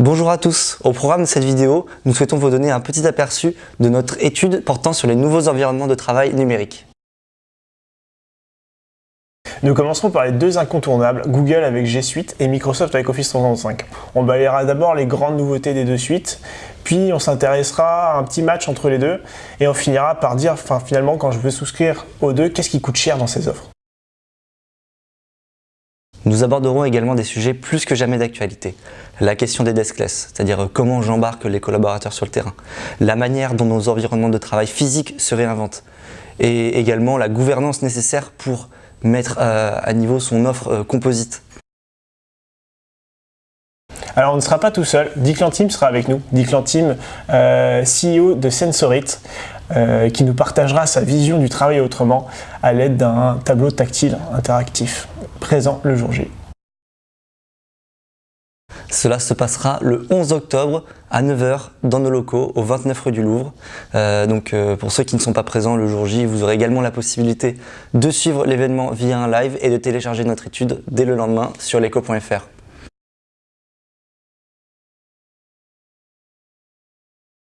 Bonjour à tous, au programme de cette vidéo, nous souhaitons vous donner un petit aperçu de notre étude portant sur les nouveaux environnements de travail numériques. Nous commencerons par les deux incontournables, Google avec G Suite et Microsoft avec Office 365. On balayera d'abord les grandes nouveautés des deux suites, puis on s'intéressera à un petit match entre les deux, et on finira par dire, finalement, quand je veux souscrire aux deux, qu'est-ce qui coûte cher dans ces offres nous aborderons également des sujets plus que jamais d'actualité. La question des deskless, c'est-à-dire comment j'embarque les collaborateurs sur le terrain. La manière dont nos environnements de travail physiques se réinventent. Et également la gouvernance nécessaire pour mettre euh, à niveau son offre euh, composite. Alors on ne sera pas tout seul, Dick Lantim sera avec nous. Dick Lantim, euh, CEO de Sensorit, qui nous partagera sa vision du travail autrement à l'aide d'un tableau tactile interactif présent le jour J. Cela se passera le 11 octobre à 9h dans nos locaux au 29 rue du Louvre. Euh, donc euh, pour ceux qui ne sont pas présents le jour J, vous aurez également la possibilité de suivre l'événement via un live et de télécharger notre étude dès le lendemain sur leco.fr.